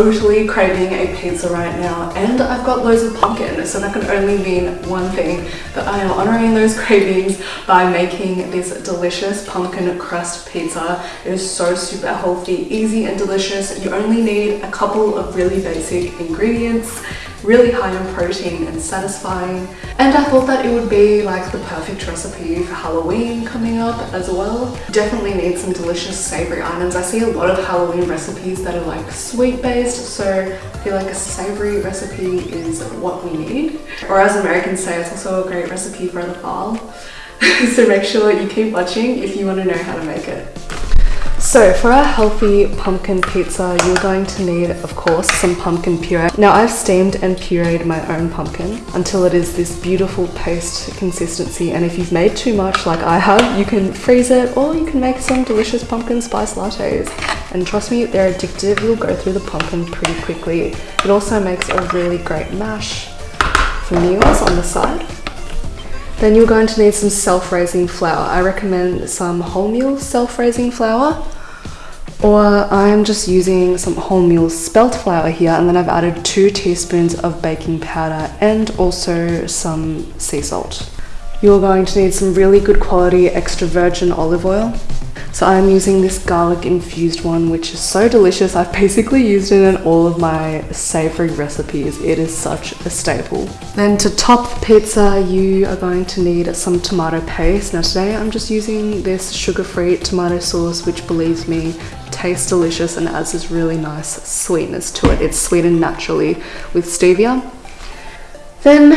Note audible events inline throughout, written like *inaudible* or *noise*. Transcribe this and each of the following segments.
totally craving a pizza right now and I've got loads of pumpkin so that can only mean one thing but I am honoring those *laughs* cravings by making this delicious pumpkin crust pizza. It is so super healthy, easy and delicious. You only need a couple of really basic ingredients really high in protein and satisfying. And I thought that it would be like the perfect recipe for Halloween coming up as well. Definitely need some delicious savory items. I see a lot of Halloween recipes that are like sweet based, so I feel like a savory recipe is what we need. Or as Americans say, it's also a great recipe for the fall. *laughs* so make sure you keep watching if you want to know how to make it. So for our healthy pumpkin pizza, you're going to need, of course, some pumpkin puree. Now I've steamed and pureed my own pumpkin until it is this beautiful paste consistency. And if you've made too much like I have, you can freeze it or you can make some delicious pumpkin spice lattes. And trust me, they're addictive. You'll go through the pumpkin pretty quickly. It also makes a really great mash for meals on the side. Then you're going to need some self-raising flour. I recommend some wholemeal self-raising flour or I'm just using some wholemeal spelt flour here and then I've added two teaspoons of baking powder and also some sea salt. You're going to need some really good quality extra virgin olive oil so I'm using this garlic infused one, which is so delicious. I've basically used it in all of my savory recipes. It is such a staple. Then to top the pizza, you are going to need some tomato paste. Now today I'm just using this sugar-free tomato sauce, which believes me tastes delicious and adds this really nice sweetness to it. It's sweetened naturally with stevia. Then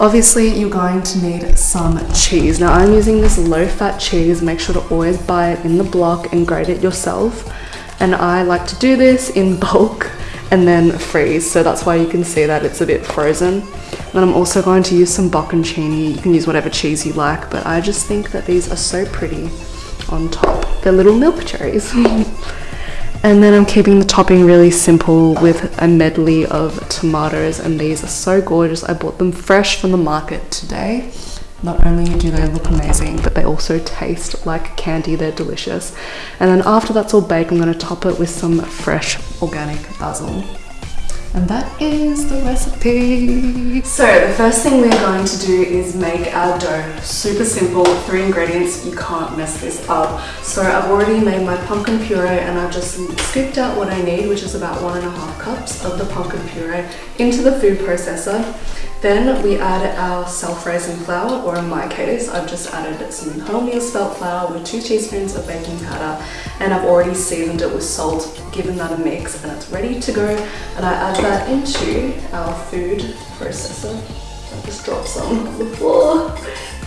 obviously you're going to need some cheese. Now I'm using this low fat cheese. Make sure to always buy it in the block and grate it yourself. And I like to do this in *laughs* bulk and then freeze. So that's why you can see that it's a bit frozen. Then I'm also going to use some bocconcini. You can use whatever cheese you like, but I just think that these are so pretty on top. They're little milk cherries. *laughs* And then I'm keeping the topping really simple with a medley of tomatoes and these are so gorgeous. I bought them fresh from the market today. Not only do they look amazing, but they also taste like candy. They're delicious. And then after that's all baked, I'm gonna top it with some fresh organic basil. And that is the recipe. So the first thing we're going to do is make our dough. Super simple, three ingredients, you can't mess this up. So I've already made my pumpkin puree and I've just scooped out what I need, which is about one and a half cups of the pumpkin puree into the food processor. Then we add our self-raising flour, or in my case, I've just added some wholemeal spelt flour with two teaspoons of baking powder, and I've already seasoned it with salt, given that a mix, and it's ready to go. And I add that into our food processor. I just dropped some on the floor.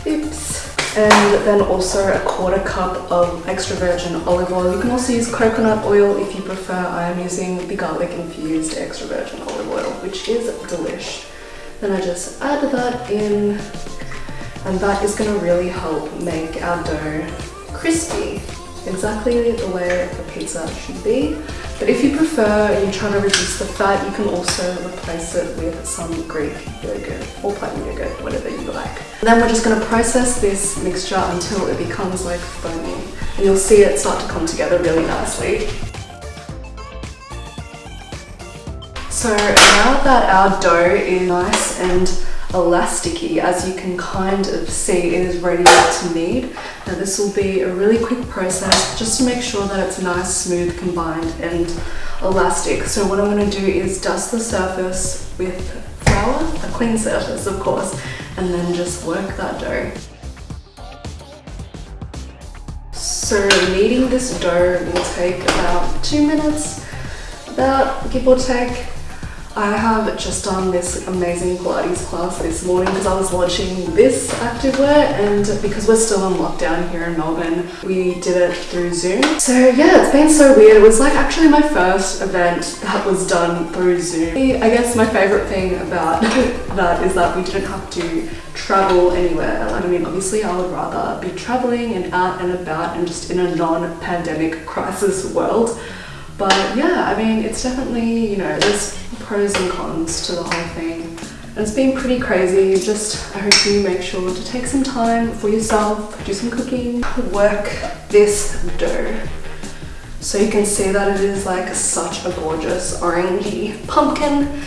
Oops. And then also a quarter cup of extra virgin olive oil. You can also use coconut oil if you prefer. I am using the garlic infused extra virgin olive oil, which is delish. Then I just add that in and that is going to really help make our dough crispy exactly the way a pizza should be. But if you prefer and you're trying to reduce the fat, you can also replace it with some Greek yogurt or plain yogurt, whatever you like. And then we're just going to process this mixture until it becomes like foamy. And you'll see it start to come together really nicely. So now that our dough is nice and elasticy, as you can kind of see, it is ready to knead. Now this will be a really quick process just to make sure that it's nice, smooth, combined and elastic. So what I'm going to do is dust the surface with flour, a clean surface of course, and then just work that dough. So kneading this dough will take about two minutes, about give or take. I have just done this amazing Pilates class this morning because I was launching this activewear and because we're still in lockdown here in Melbourne, we did it through Zoom. So yeah, it's been so weird. It was like actually my first event that was done through Zoom. I guess my favorite thing about *laughs* that is that we didn't have to travel anywhere. Like, I mean, obviously I would rather be traveling and out and about and just in a non-pandemic *laughs* crisis world. But yeah, I mean, it's definitely, you know, there's pros and cons to the whole thing. And it's been pretty crazy. Just, I hope you make sure to take some time for yourself, do some cooking, work this dough. So you can see that it is like such a gorgeous orangey pumpkin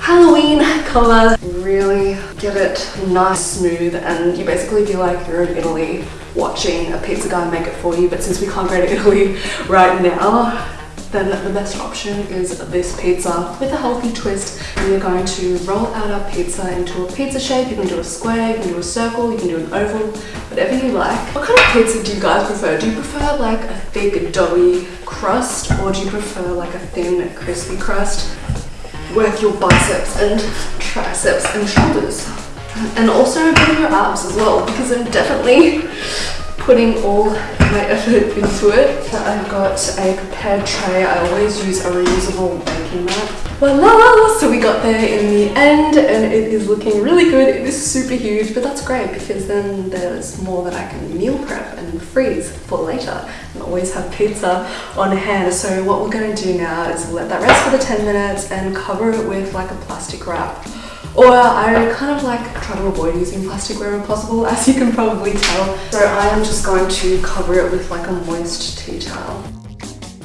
Halloween color. Really get it nice, smooth, and you basically feel like you're in Italy watching a pizza guy make it for you. But since we can't go to Italy *laughs* right now, then the best option is this pizza with a healthy twist. We are going to roll out our pizza into a pizza shape. You can do a square, you can do a circle, you can do an oval, whatever you like. What kind of pizza do you guys prefer? Do you prefer like a thick doughy crust or do you prefer like a thin crispy crust? Work your biceps and triceps and shoulders. And also of your abs as well because I'm definitely putting all my effort into it. So I've got a prepared tray. I always use a reusable baking mat. Voila! So we got there in the end and it is looking really good. It is super huge, but that's great because then there's more that I can meal prep and freeze for later and always have pizza on hand. So what we're going to do now is let that rest for the 10 minutes and cover it with like a plastic wrap or I kind of like try to avoid using plastic wherever possible, as you can probably tell. So I am just going to cover it with like a moist tea towel.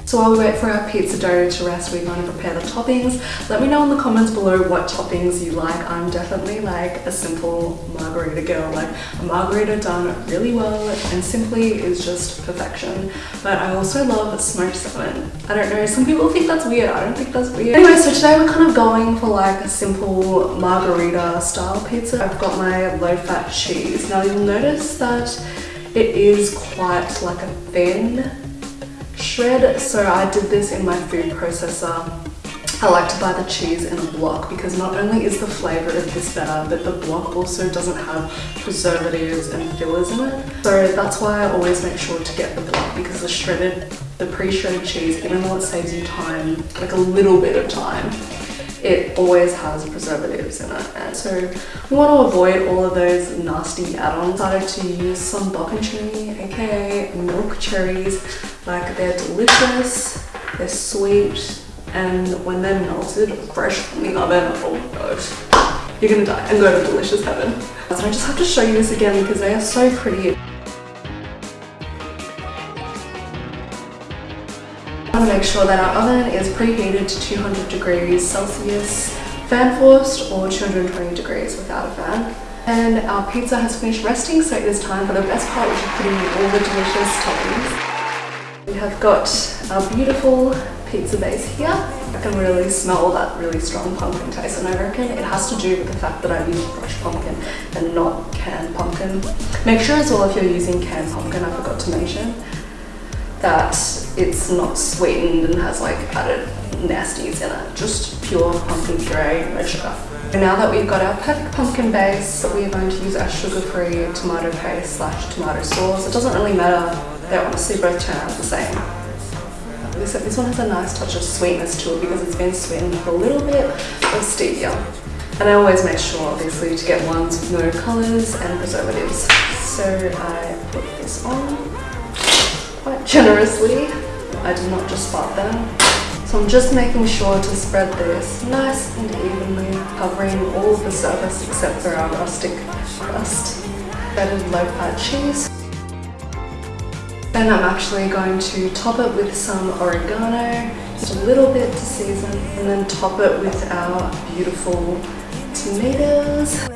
So while we wait for our pizza dough to rest, we're going to prepare the toppings. Let me know in the comments below what toppings you like. I'm definitely like a simple margarita girl. Like a margarita done really well and simply is just perfection. But I also love smoked salmon. I don't know, some people think that's weird. I don't think that's weird. Anyway, so today we're kind of going for like a simple margarita style pizza. I've got my low fat cheese. Now you'll notice that it is quite like a thin shred. So I did this in my food processor. I like to buy the cheese in a block because not only is the flavor of this better, but the block also doesn't have preservatives and fillers in it. So that's why I always make sure to get the block because the shredded, the pre-shredded cheese, even though it saves you time, like a little bit of time, it always has preservatives in it. And so we want to avoid all of those nasty add-ons. Decided to use some bocconcini, aka milk cherries. Like they're delicious, they're sweet, and when they're melted fresh from the oven, oh my gosh, you're gonna die and go to delicious heaven. So I just have to show you this again because they are so pretty. Make sure that our oven is preheated to 200 degrees Celsius, fan forced or 220 degrees without a fan. And our pizza has finished resting, so it is time for the best part, which is putting in all the delicious toppings. We have got our beautiful pizza base here. I can really smell that really strong pumpkin taste and I reckon it has to do with the fact that I use fresh pumpkin and not canned pumpkin. Make sure as well if you're using canned pumpkin, I forgot to mention, that it's not sweetened and has like added nasties in it. Just pure pumpkin puree, no sugar. And now that we've got our perfect pumpkin base, we are going to use our sugar-free tomato paste slash tomato sauce. It doesn't really matter, they honestly both turn out the same. Except this one has a nice touch of sweetness to it because it's been sweetened with a little bit of stevia. And I always make sure, obviously, to get ones with no colours and preservatives. So I put this on quite generously. I did not just spot them. So I'm just making sure to spread this nice and evenly, covering all of the surface except for our rustic crust. Shredded low fat cheese. Then I'm actually going to top it with some oregano, just a little bit to season, and then top it with our beautiful tomatoes.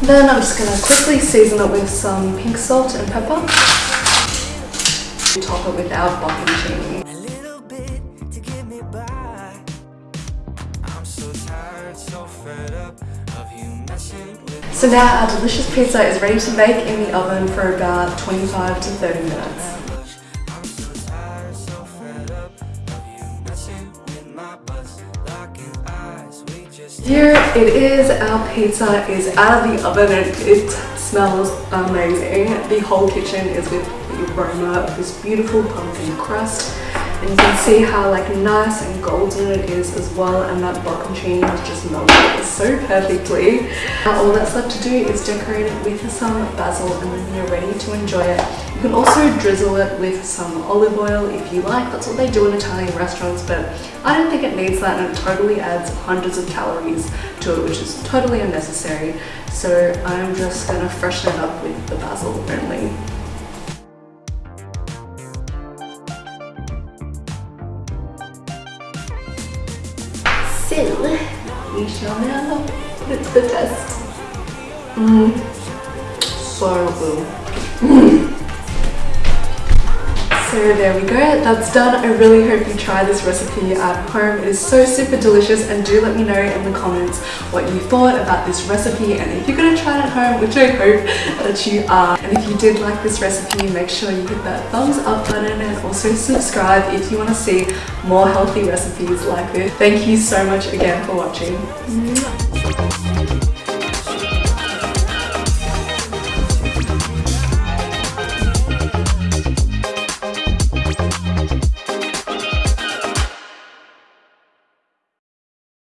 Then I'm just going to quickly season it with some pink salt and pepper top it with our bocconcini. So now our delicious pizza is ready to bake in the oven for about 25 to 30 minutes. Here it is, our pizza is out of the oven and it smells amazing. The whole kitchen is with the aroma of this beautiful pumpkin crust and you can see how like nice and golden it is as well and that bocconcini has just melted so perfectly. Now all that's left to do is decorate it with some basil and then you're ready to enjoy it. You can also drizzle it with some olive oil if you like. That's what they do in Italian restaurants, but I don't think it needs that and it totally adds hundreds of calories to it, which is totally unnecessary. So I'm just gonna freshen it up with the basil only. So, we shall now put it to the test. Mmm, so good. *laughs* So there we go, that's done. I really hope you try this recipe at home. It is so super delicious and do let me know in the comments what you thought about this recipe and if you're going to try it at home, which I hope that you are. And if you did like this recipe, make sure you hit that thumbs up button and also subscribe if you want to see more healthy recipes like this. Thank you so much again for watching.